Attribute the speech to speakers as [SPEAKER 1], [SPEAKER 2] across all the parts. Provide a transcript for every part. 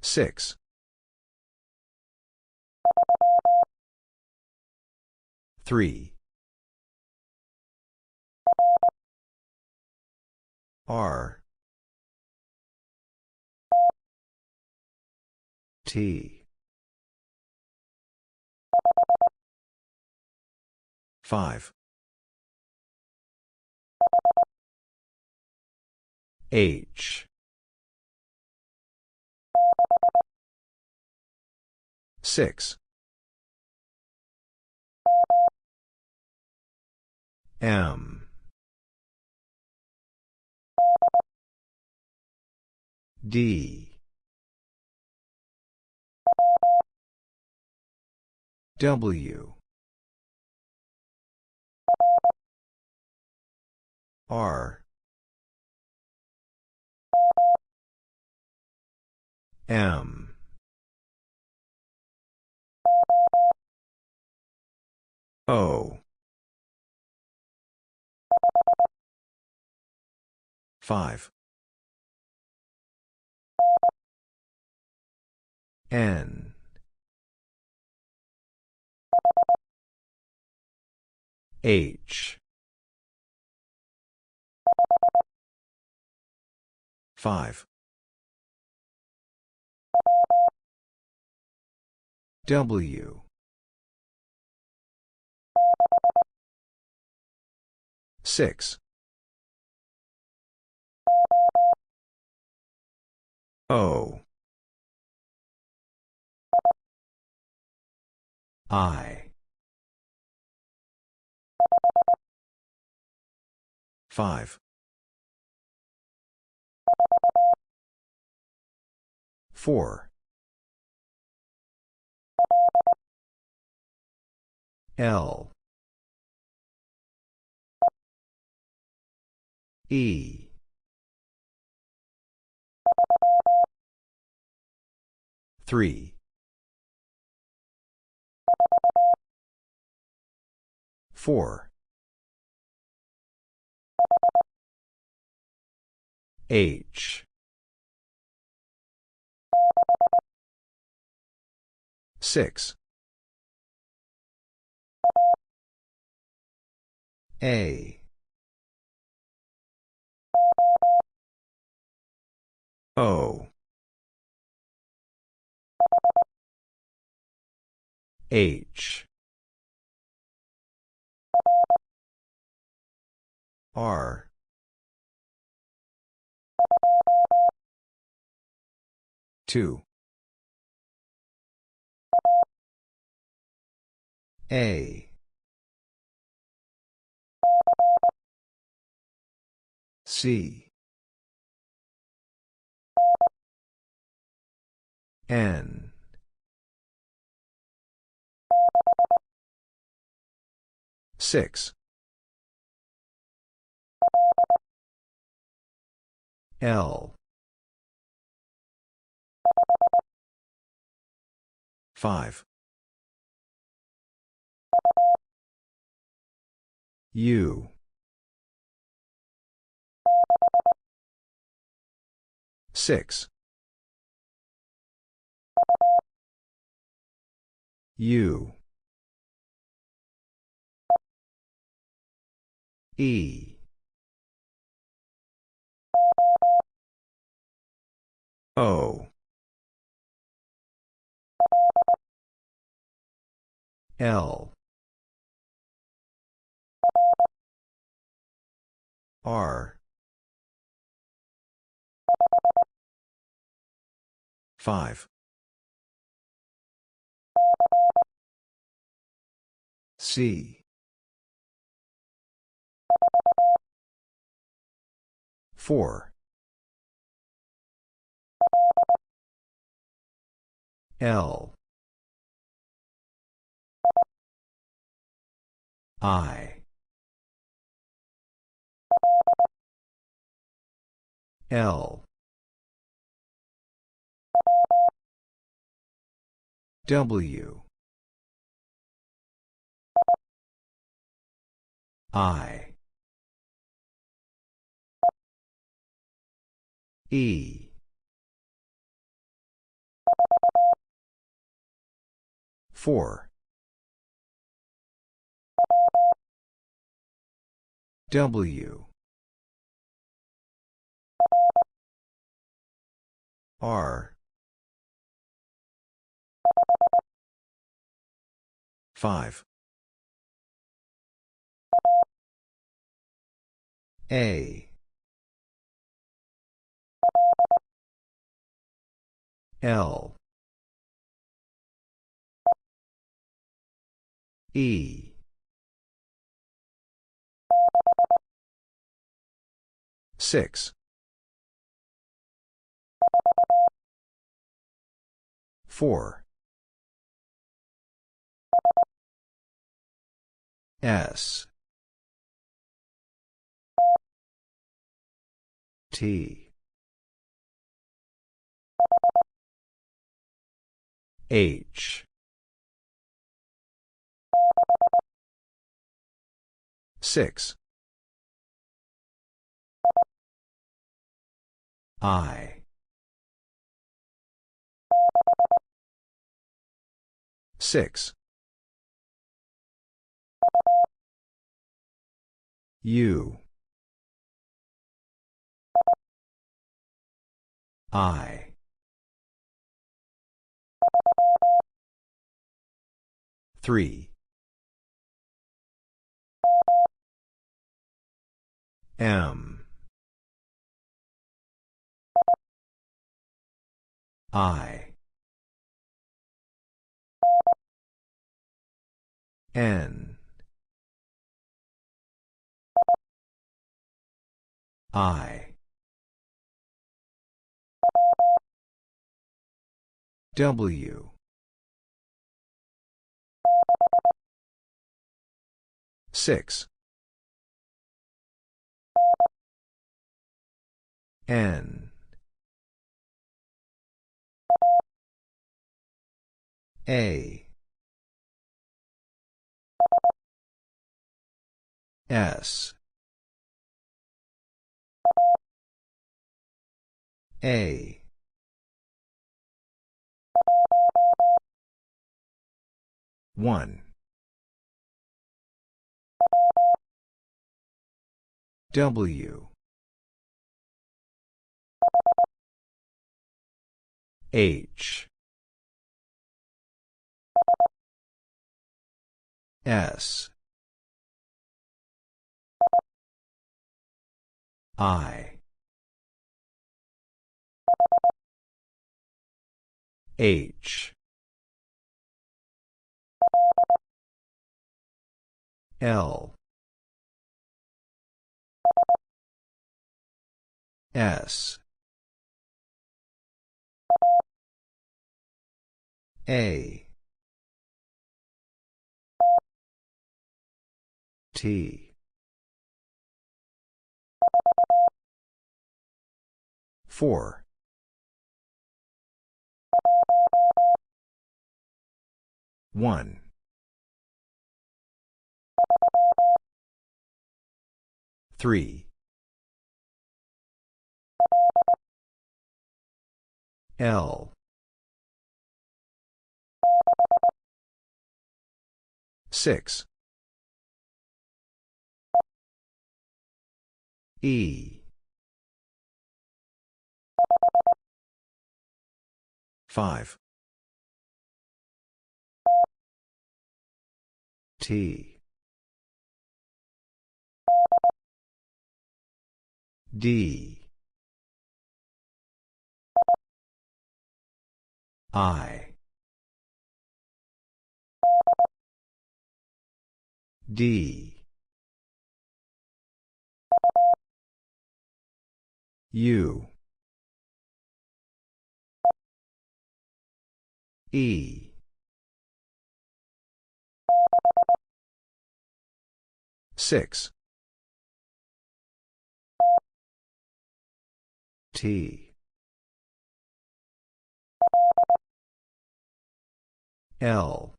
[SPEAKER 1] Six. Three. R. T. Five. H. Six. M. D. W. R. M. O. 5. N. H. 5. W. 6. O. I. 5. 4. L. E. Three. Four. H. Six. A. O. H. R. Two. A. C. N. Six. L. Five. U. Six. U. E. O. L. R. 5. C. 4. L. I. L. W. I. E. four. W. R. 5. A. L. E. Six. Four. S. T. H. Six. I. Six. U. I. Three. M. I. N. I. W. Six. N. A. S. A. One. W. H. S. I. H. L. S. A. T. Four. One. Three. L. Six. E. Five. T. D. I. D. U. E. Six. T. L.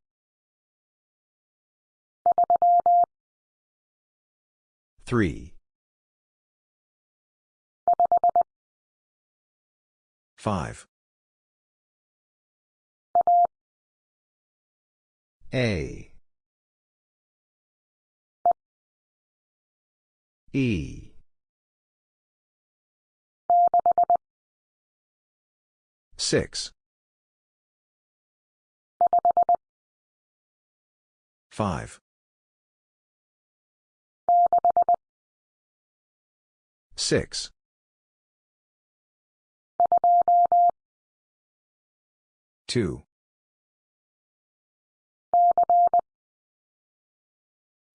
[SPEAKER 1] Three. Five. A. E. Six. Five. Six. Two.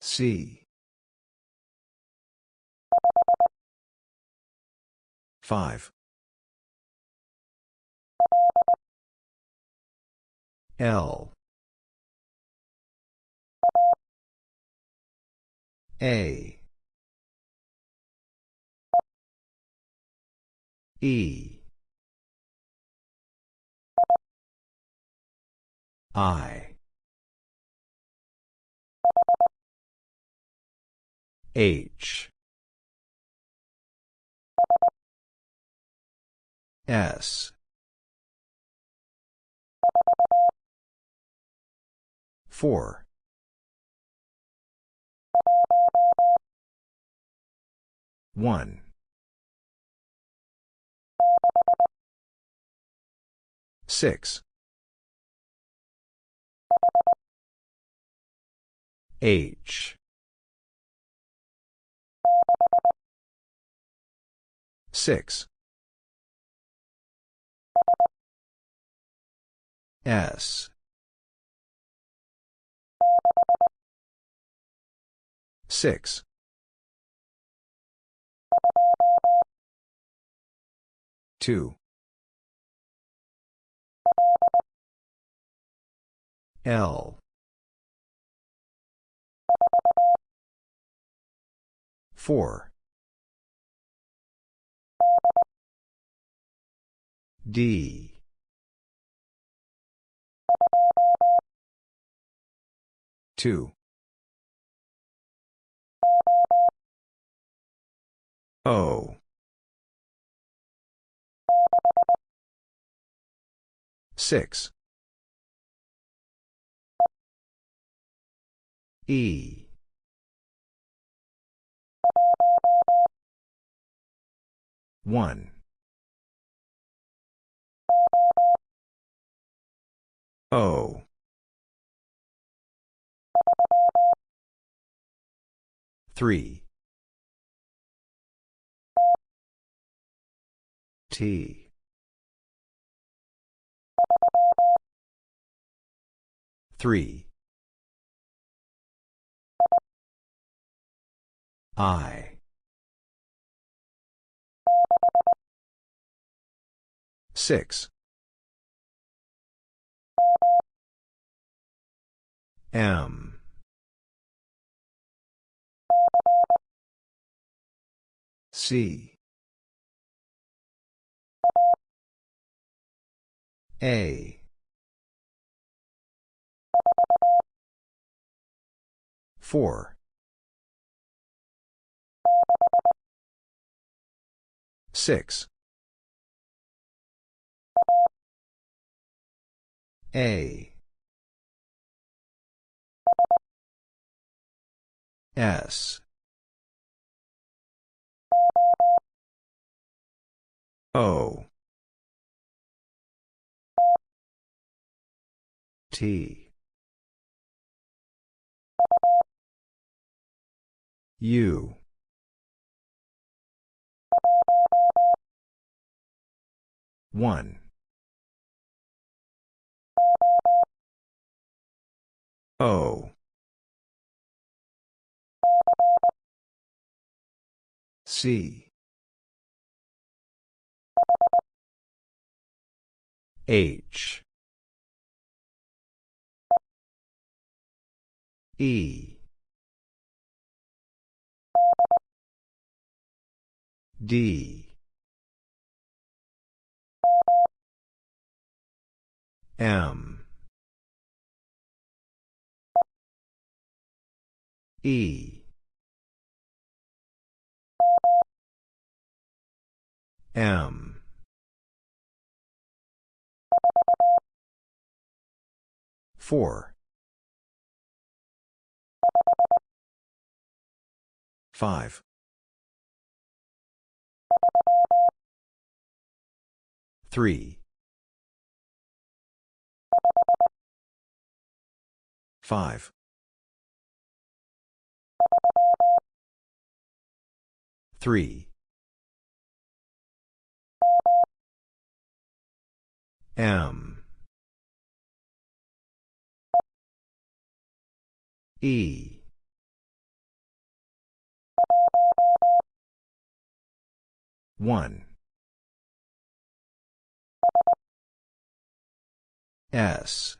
[SPEAKER 1] C. Five. L. A. E. I. H. S. Four. One. Six. H. Six. S. Six. Two. L. Four. D. Two. O. Six. E. One. O. Three. T. Three. I. Six. M. C. A. Four. Six. A. S. O. T. U. One. O. C. H. E. D. M. E. M. 4. 5. 3. 5. 3. M. E. One. S.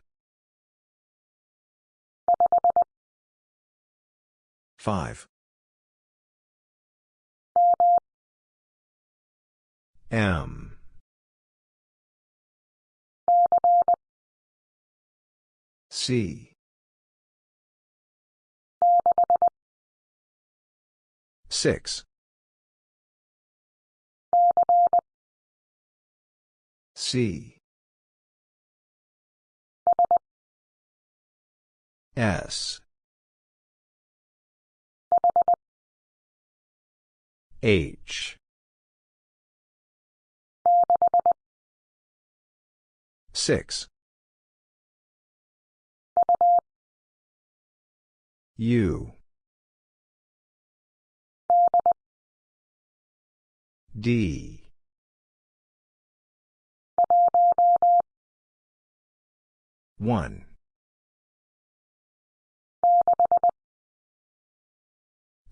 [SPEAKER 1] Five. M. C. Six. C. S. H. Six. U. D. One.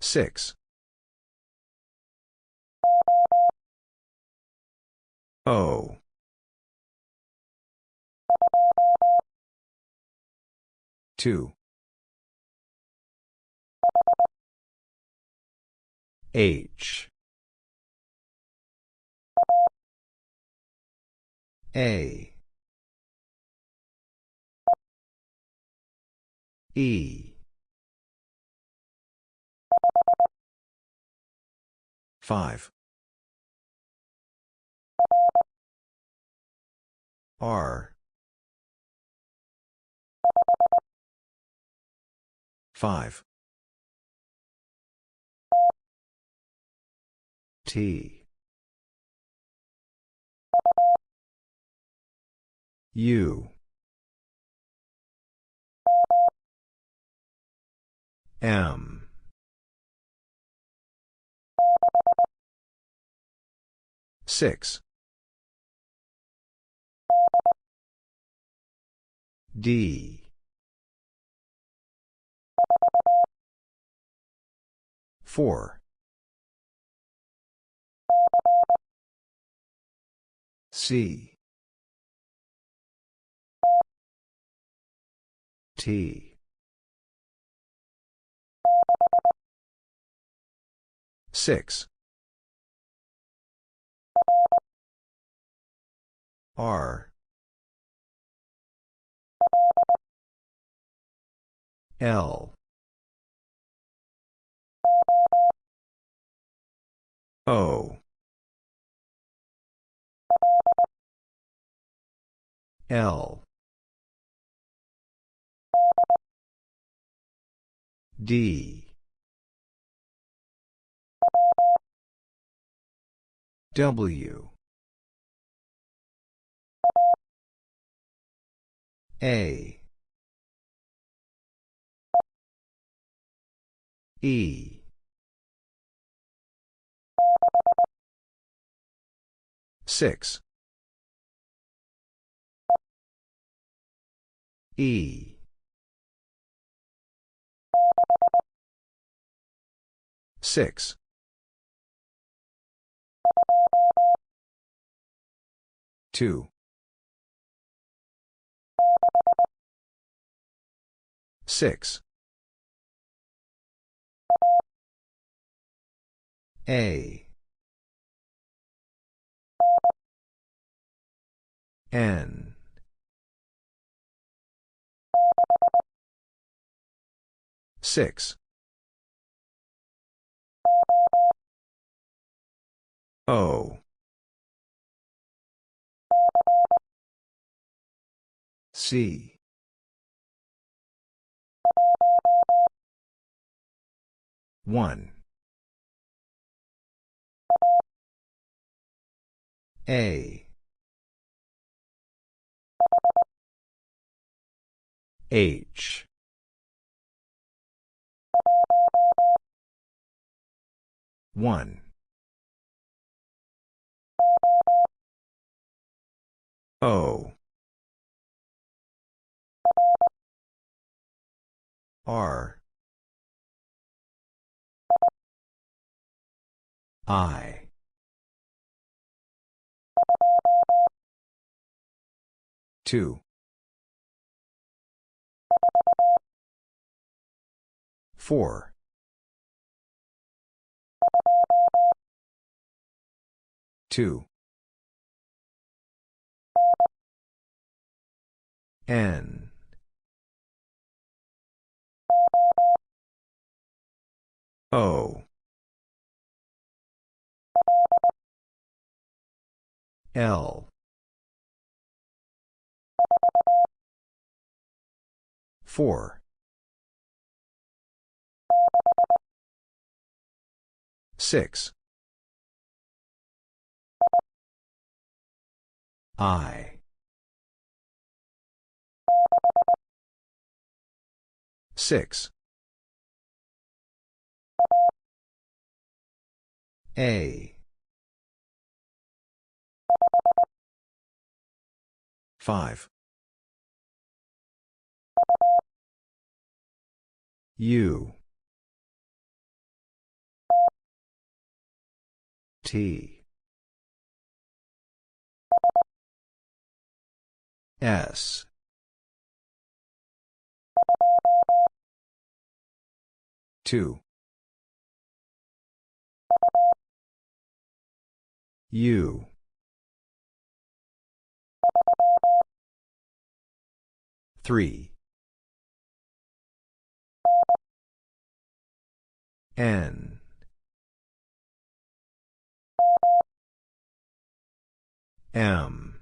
[SPEAKER 1] Six. O. Two. H. A. E. Five. R. Five. T. U. M. Six. D. Four. C. T. Six. R. L. O. L. D. W. A. E. Six. E. Six. Two. Six. A. N. Six. O. C. One. A. H. One. O. R. I. Two. Four. Two. N. O. L. Four. Six. I. Six. A. Five. U. T. S. Two. U. Three. N. M.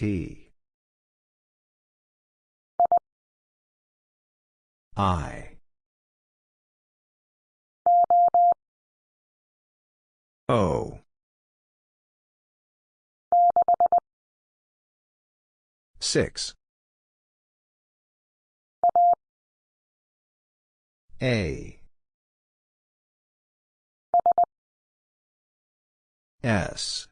[SPEAKER 1] T. I. O. Six. A. S.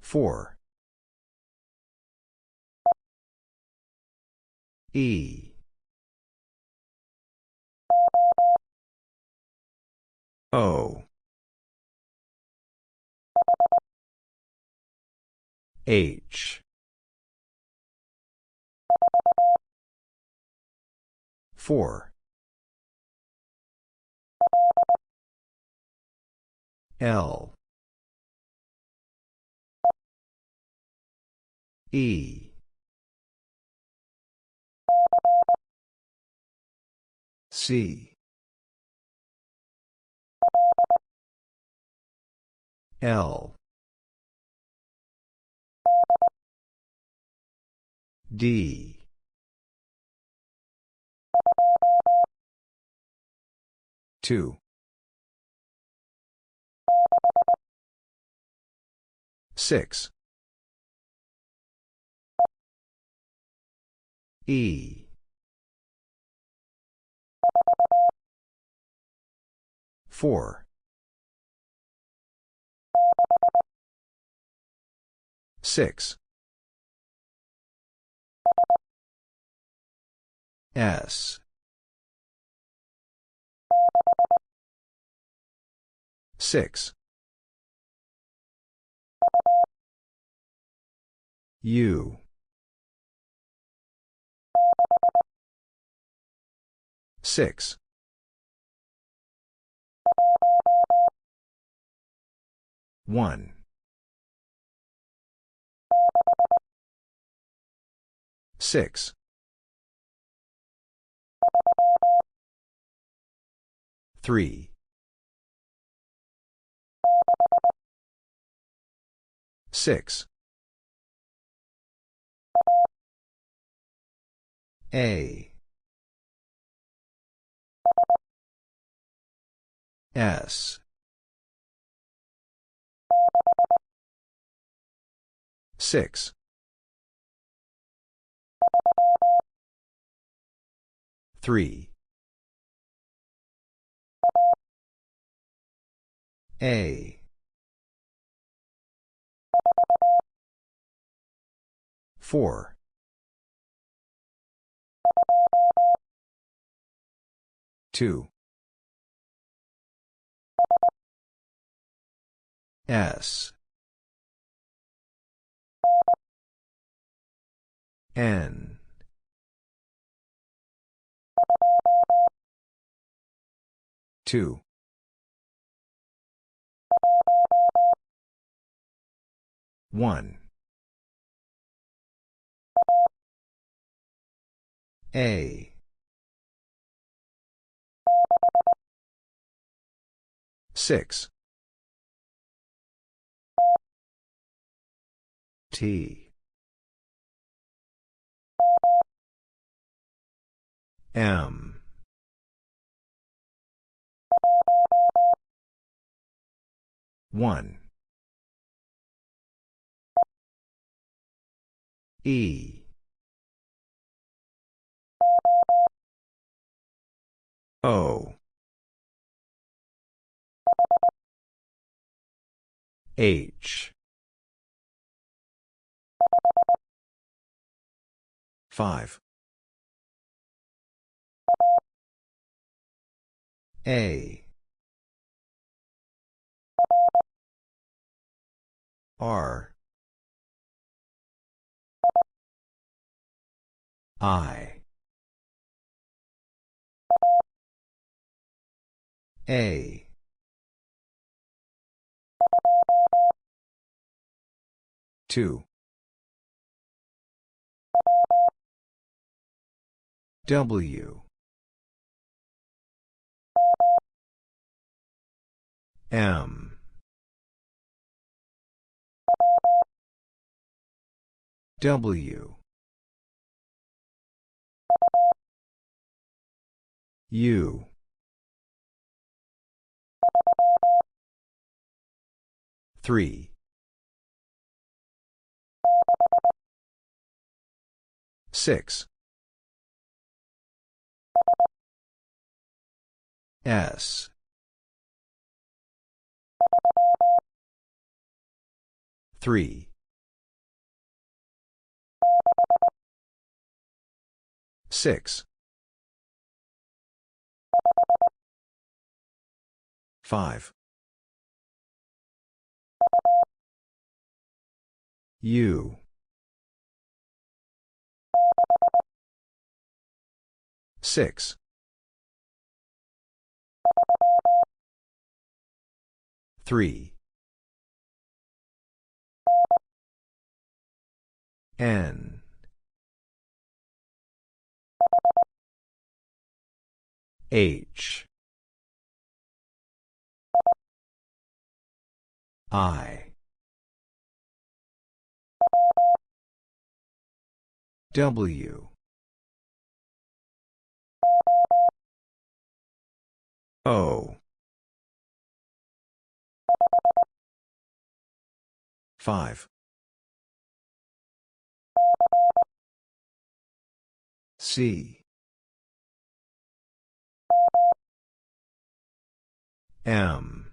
[SPEAKER 1] Four. E. O. H. Four. L. E. C. L. D. Two. Six. E. Four. Six. S. Six. U. Six. One. Six. Three. Six. A. S. Six. Three. A. Four. Two. S. N. Two. One. A. Six. T. M. One. E. O. H. Five. A. R. I. A. Two. W. M. W. U. Three. Six. S. Three. Six. Five. U. Six. Three. N. H. I. W. O. Five. C. M.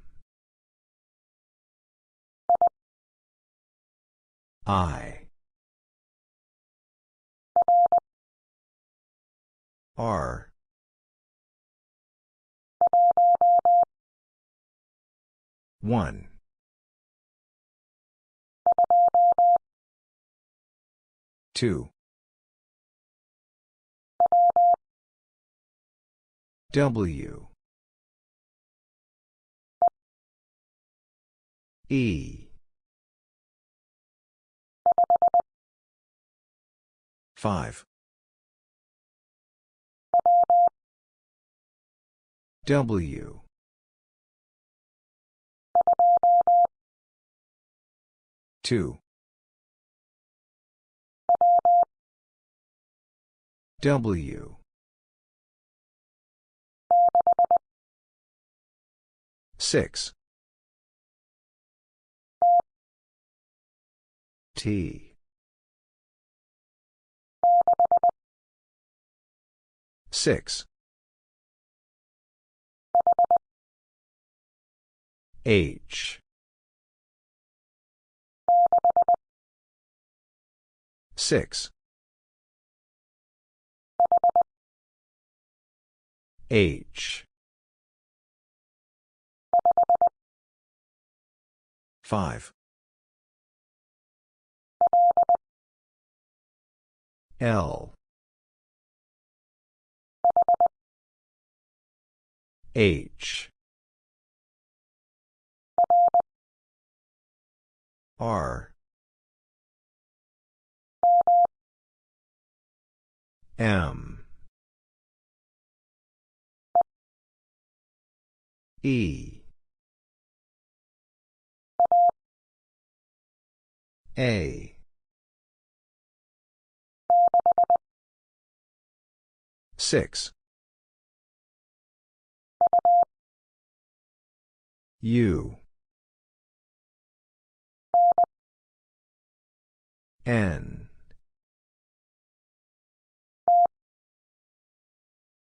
[SPEAKER 1] I. R. One. Two. W. E. Five. W. Two. W. Six. T. Six. H. Six. H. Five. L. H. R. M. E. A. Six. U. N.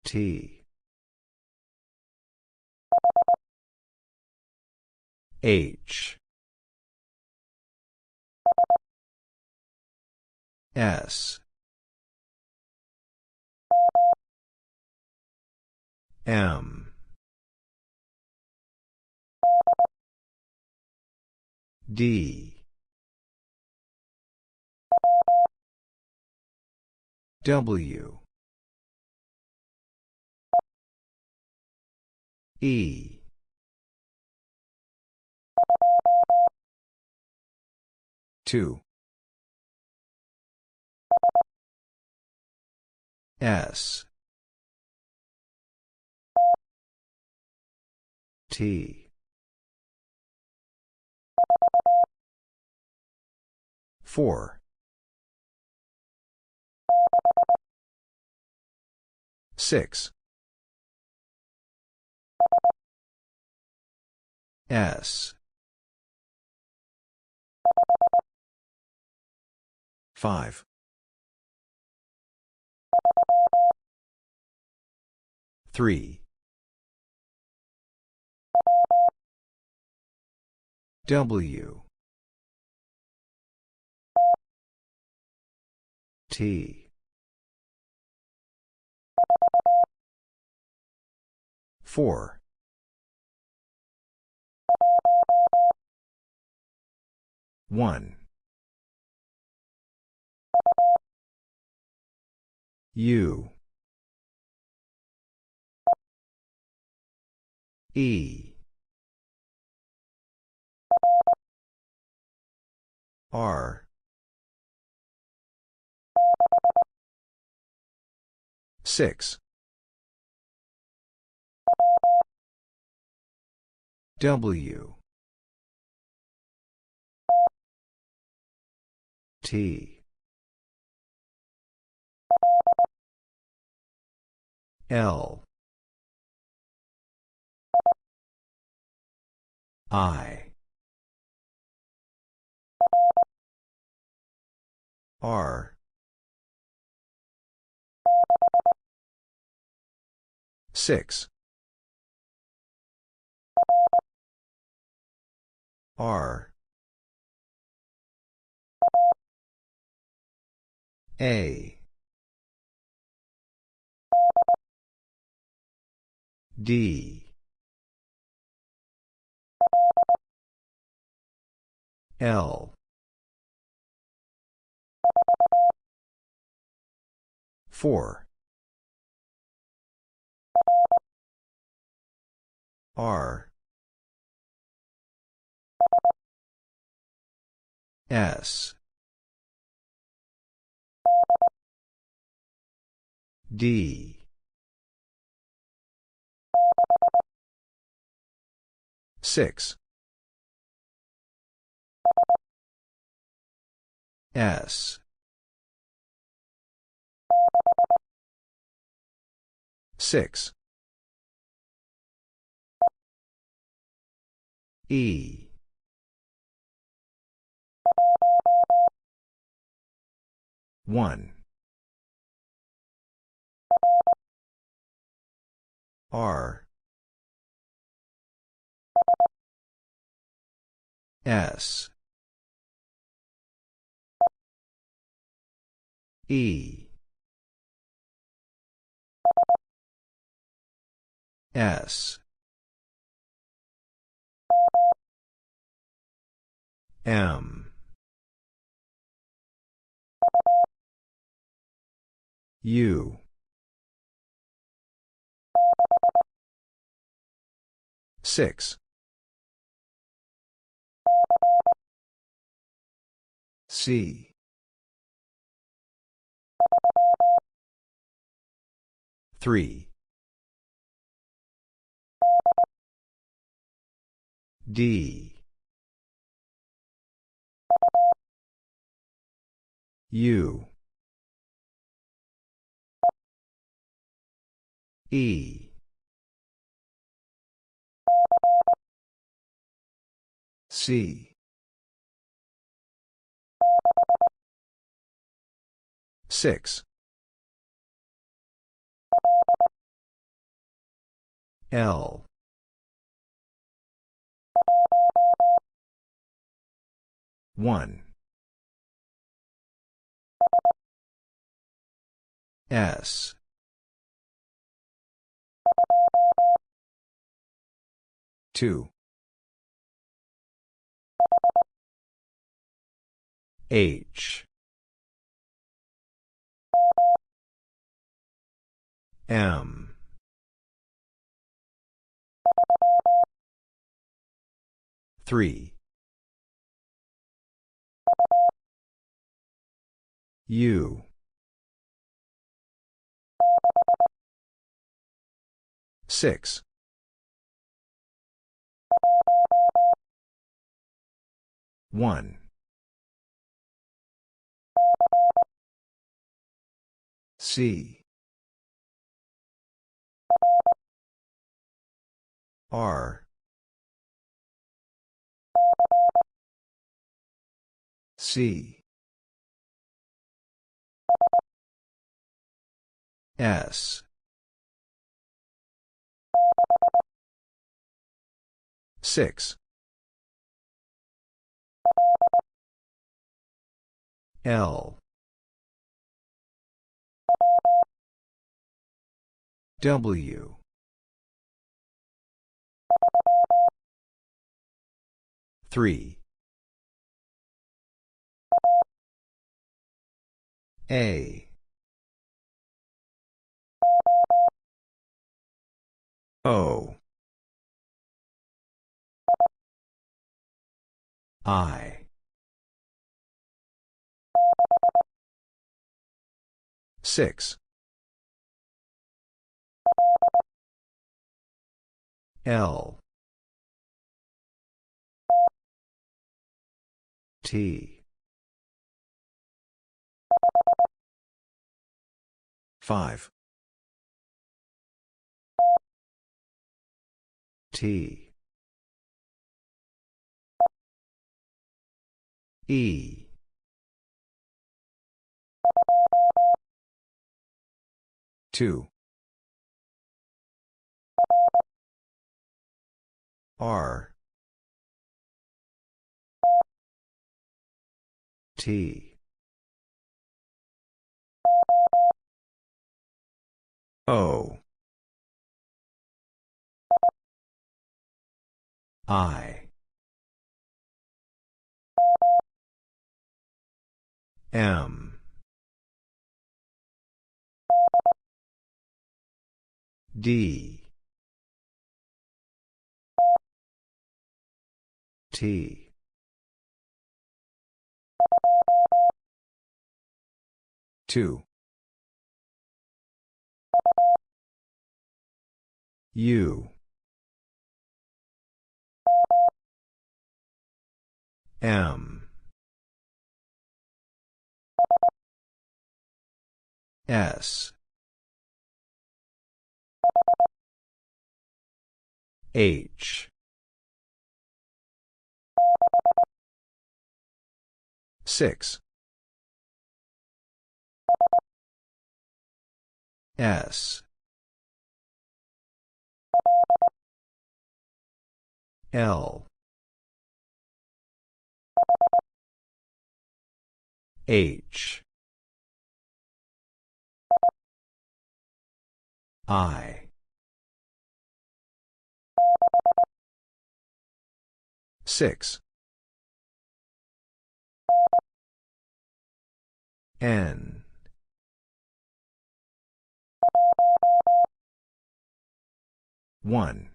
[SPEAKER 1] T. H. S. M. D. W. E. Two. S. T. Four. Six. S. Five. Three. W. T. Four. One. U. E. R. Six. W. T. L. I. R. Six. R. A. D. L. Four. R. S. D. Six. S. Six. E. One. R. S. E. S. M. U. Six. C. Three. D. U. E. C. Six. L. One. S. Two. H. M. Three. U. Six. One. C. R. C. S. Six. L. W. Three. A. O. I. Six. L. T. Five. T. E. Two. R. T. O. I. M. D. T. Two. U. M. S. H. Six. S. L. H. I. Six. N. One.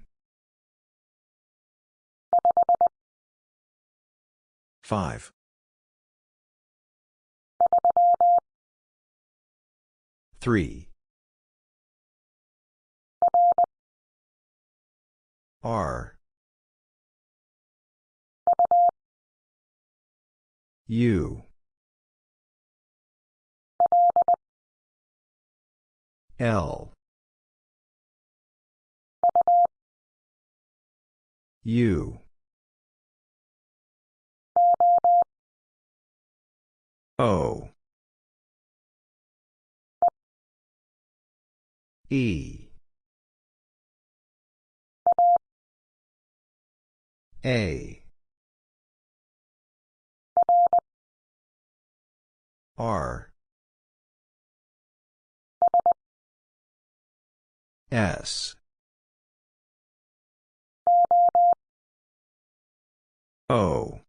[SPEAKER 1] Five. Three. R. U. L. U. O. E. A. R. S. O.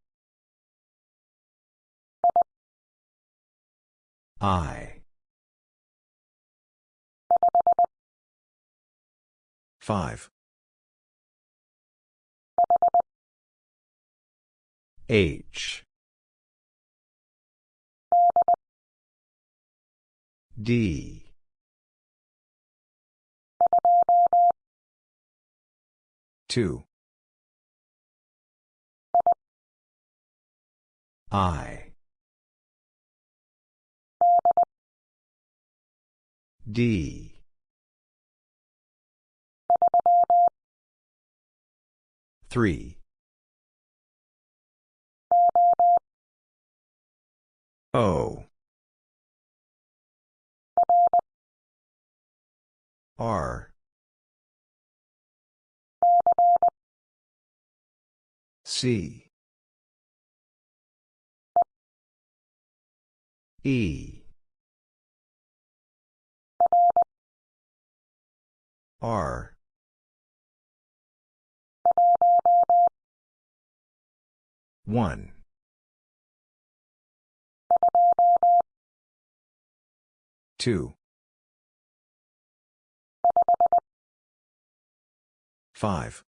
[SPEAKER 1] I. 5. 5. H. D. Two. I. D. Three. O. R. C. E. R. One. Two. Five.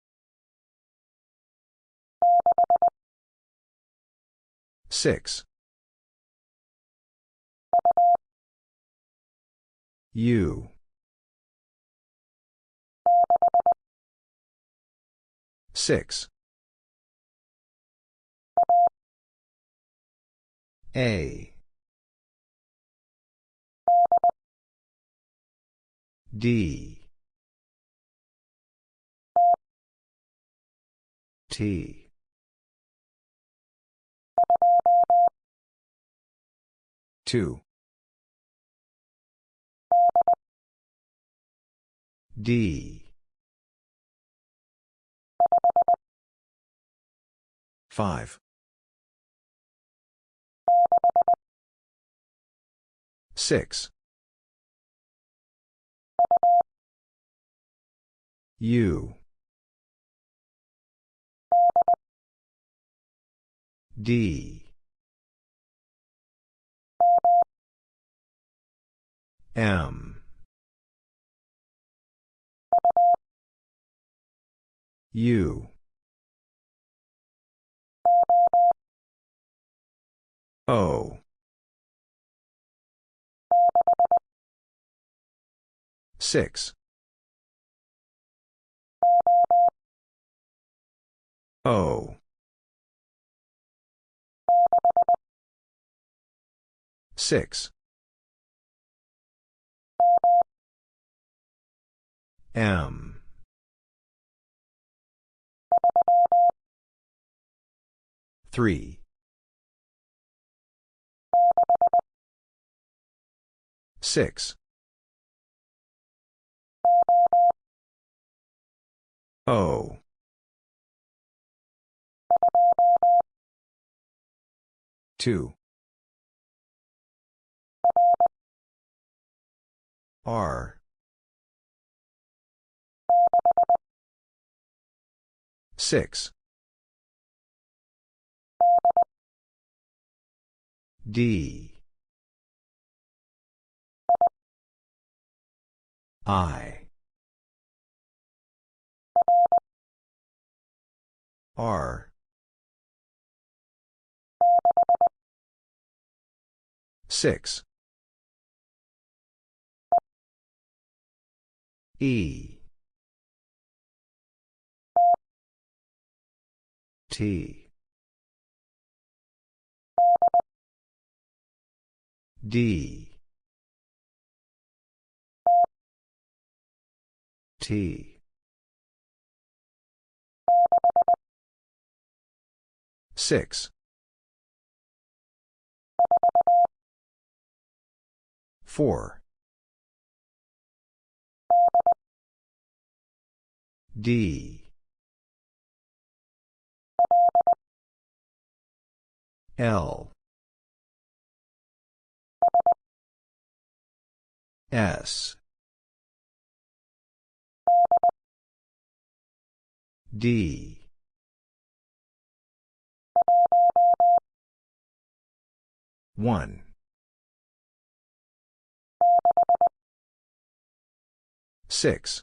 [SPEAKER 1] Six. U. Six. A. D. T. Two. D. Five. Six. U. D. M. U. O. Six. O. 6. M. Three. Six. O. Two. R. Six. D. I. R. Six. E. T. D. T. Six. Four. D. L. S. D. One. Six.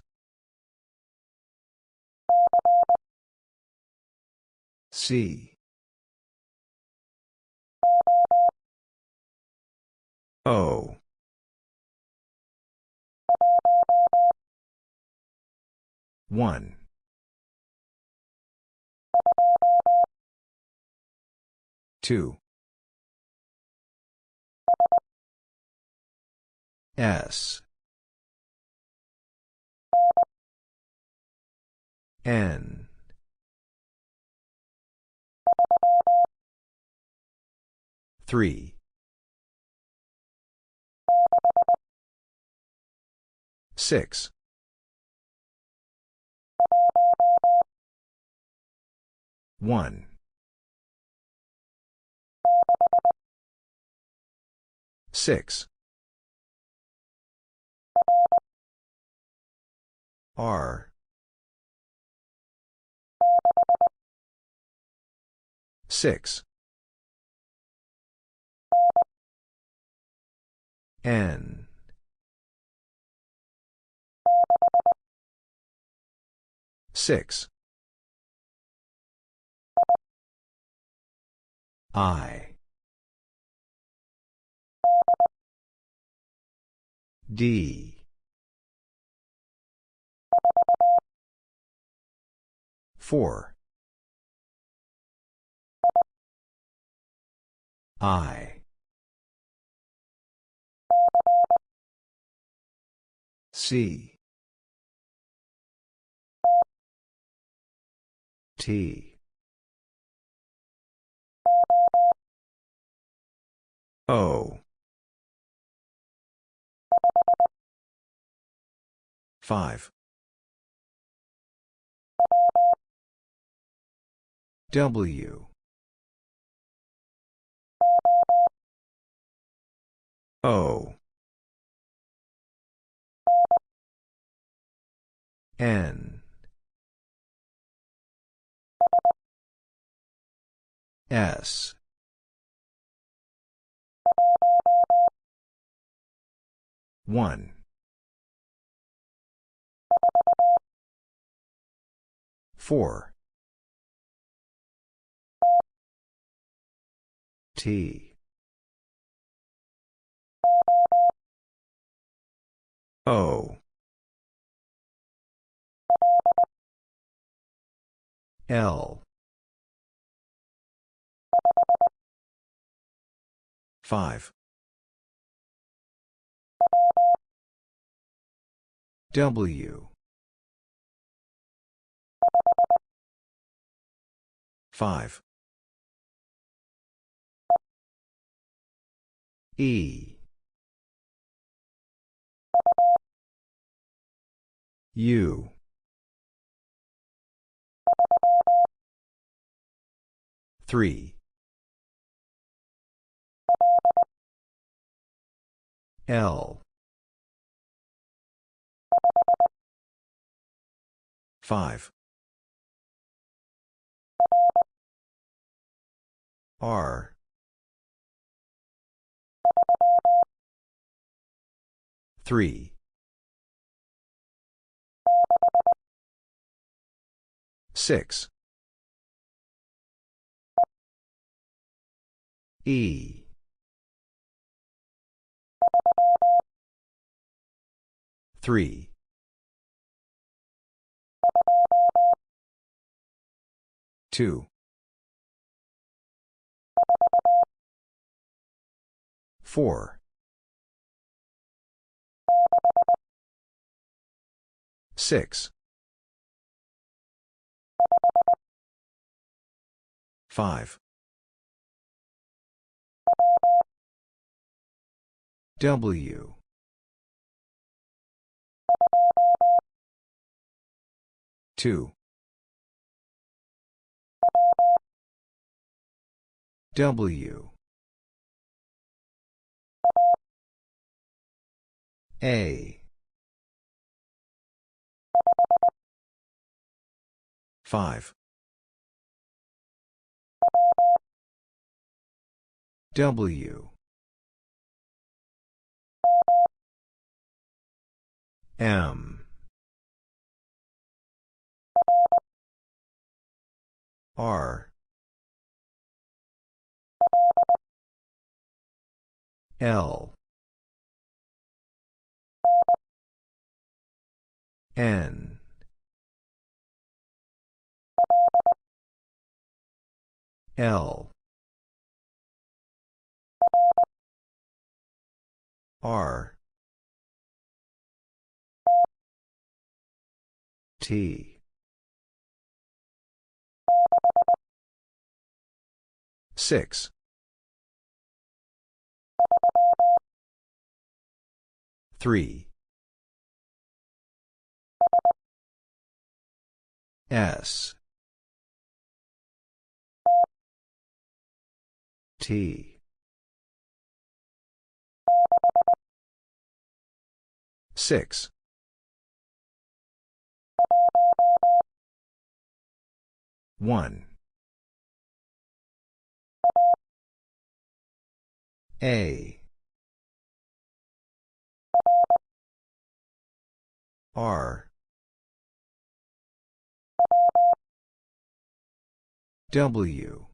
[SPEAKER 1] C. O. One. Two. S. N. Three. Six. One. Six. R. Six. N. Six. I. D. Four. I. C. T. O. Five. W. O. N. S. One. Four. T. O. L. Five. W. Five. E. U. Three. L. Five. R. Three. Six. E. Three. Two. Four. Six. Five. W. Two. W. A. Five. W. M. R. L. N. L. R. T. Six. Three. S. T. Six. One. A. R. W.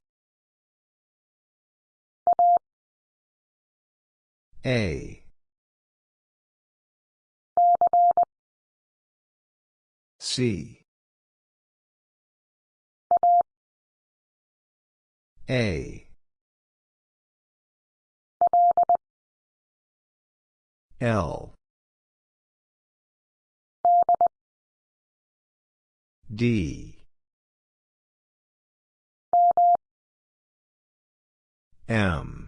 [SPEAKER 1] A. C. A. L. D. M.